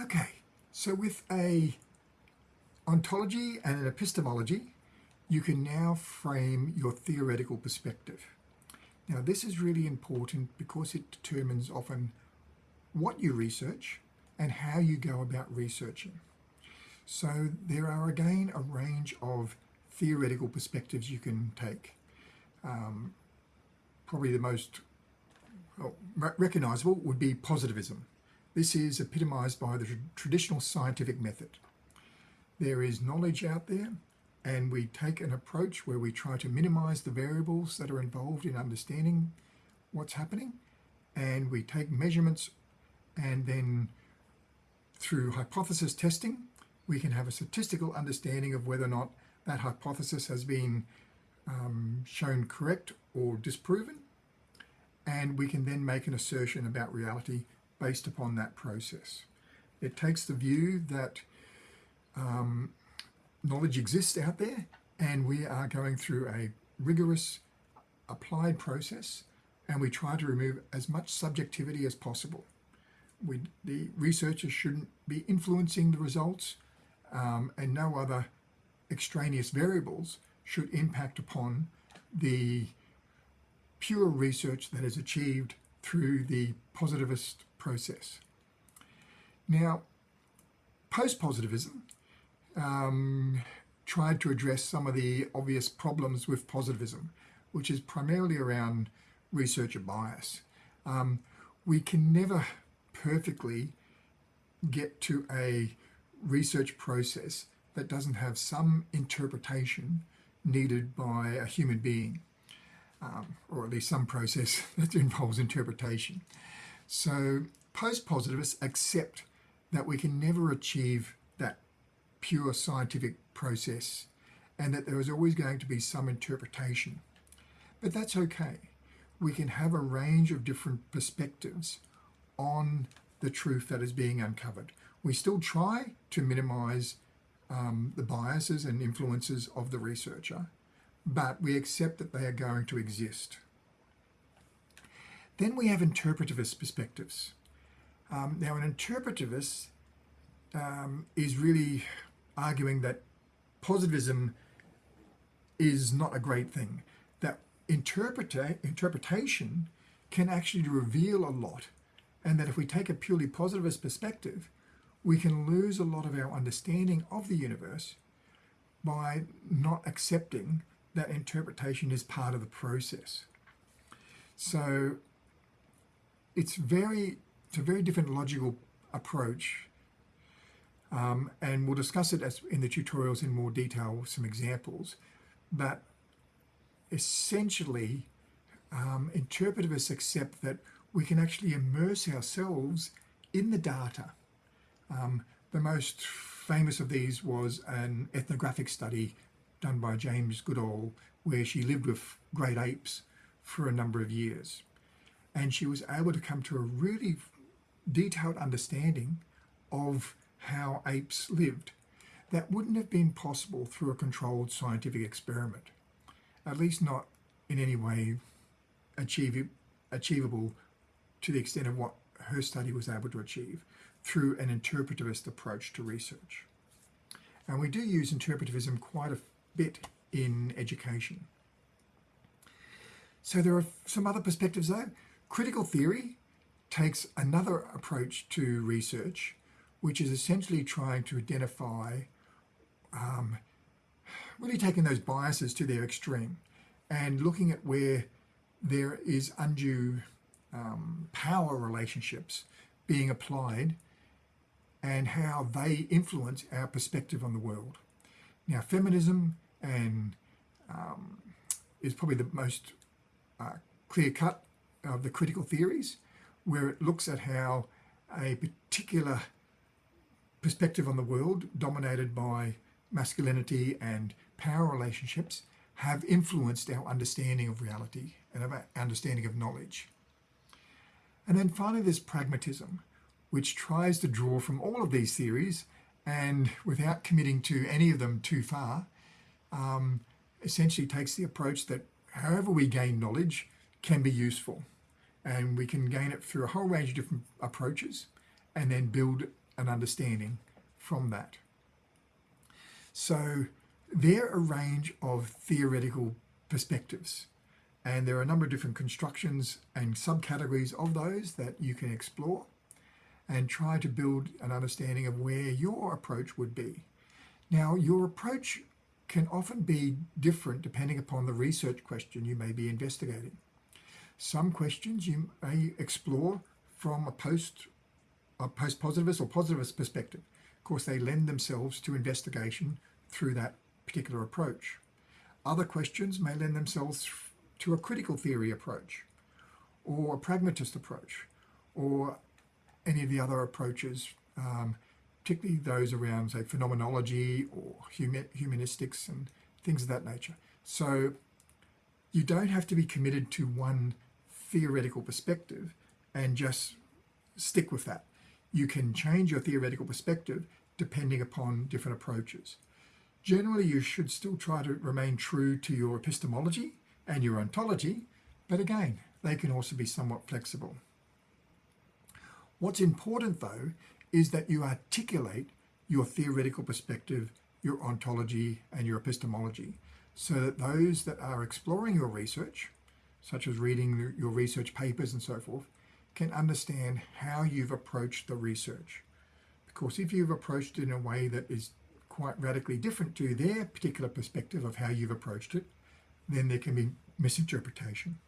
Okay, so with a ontology and an epistemology, you can now frame your theoretical perspective. Now this is really important because it determines often what you research and how you go about researching. So there are again a range of theoretical perspectives you can take. Um, probably the most well, recognisable would be positivism. This is epitomised by the traditional scientific method. There is knowledge out there and we take an approach where we try to minimise the variables that are involved in understanding what's happening and we take measurements and then through hypothesis testing we can have a statistical understanding of whether or not that hypothesis has been um, shown correct or disproven and we can then make an assertion about reality based upon that process. It takes the view that um, knowledge exists out there and we are going through a rigorous applied process and we try to remove as much subjectivity as possible. We, the researchers shouldn't be influencing the results um, and no other extraneous variables should impact upon the pure research that is achieved through the positivist process. Now, post-positivism um, tried to address some of the obvious problems with positivism, which is primarily around researcher bias. Um, we can never perfectly get to a research process that doesn't have some interpretation needed by a human being, um, or at least some process that involves interpretation. So post-positivists accept that we can never achieve that pure scientific process and that there is always going to be some interpretation. But that's okay. We can have a range of different perspectives on the truth that is being uncovered. We still try to minimize um, the biases and influences of the researcher, but we accept that they are going to exist. Then we have interpretivist perspectives. Um, now, an interpretivist um, is really arguing that positivism is not a great thing, that interpreta interpretation can actually reveal a lot, and that if we take a purely positivist perspective, we can lose a lot of our understanding of the universe by not accepting that interpretation is part of the process. So it's very, it's a very different logical approach um, and we'll discuss it as in the tutorials in more detail with some examples. But essentially, um, interpretivists accept that we can actually immerse ourselves in the data. Um, the most famous of these was an ethnographic study done by Jane Goodall, where she lived with great apes for a number of years. And she was able to come to a really detailed understanding of how apes lived. That wouldn't have been possible through a controlled scientific experiment, at least not in any way achieve, achievable to the extent of what her study was able to achieve through an interpretivist approach to research. And we do use interpretivism quite a bit in education. So there are some other perspectives though. Critical theory takes another approach to research which is essentially trying to identify, um, really taking those biases to their extreme and looking at where there is undue um, power relationships being applied and how they influence our perspective on the world. Now, feminism and um, is probably the most uh, clear cut of the critical theories, where it looks at how a particular perspective on the world dominated by masculinity and power relationships have influenced our understanding of reality and our understanding of knowledge. And then finally there's pragmatism, which tries to draw from all of these theories and without committing to any of them too far, um, essentially takes the approach that however we gain knowledge can be useful and we can gain it through a whole range of different approaches and then build an understanding from that. So there are a range of theoretical perspectives and there are a number of different constructions and subcategories of those that you can explore and try to build an understanding of where your approach would be. Now, your approach can often be different depending upon the research question you may be investigating. Some questions you may explore from a post a post-positivist or positivist perspective. Of course, they lend themselves to investigation through that particular approach. Other questions may lend themselves to a critical theory approach or a pragmatist approach or any of the other approaches, um, particularly those around, say, phenomenology or humanistics and things of that nature. So you don't have to be committed to one theoretical perspective and just stick with that. You can change your theoretical perspective depending upon different approaches. Generally, you should still try to remain true to your epistemology and your ontology, but again, they can also be somewhat flexible. What's important though is that you articulate your theoretical perspective, your ontology and your epistemology so that those that are exploring your research, such as reading your research papers and so forth, can understand how you've approached the research. Because if you've approached it in a way that is quite radically different to their particular perspective of how you've approached it, then there can be misinterpretation.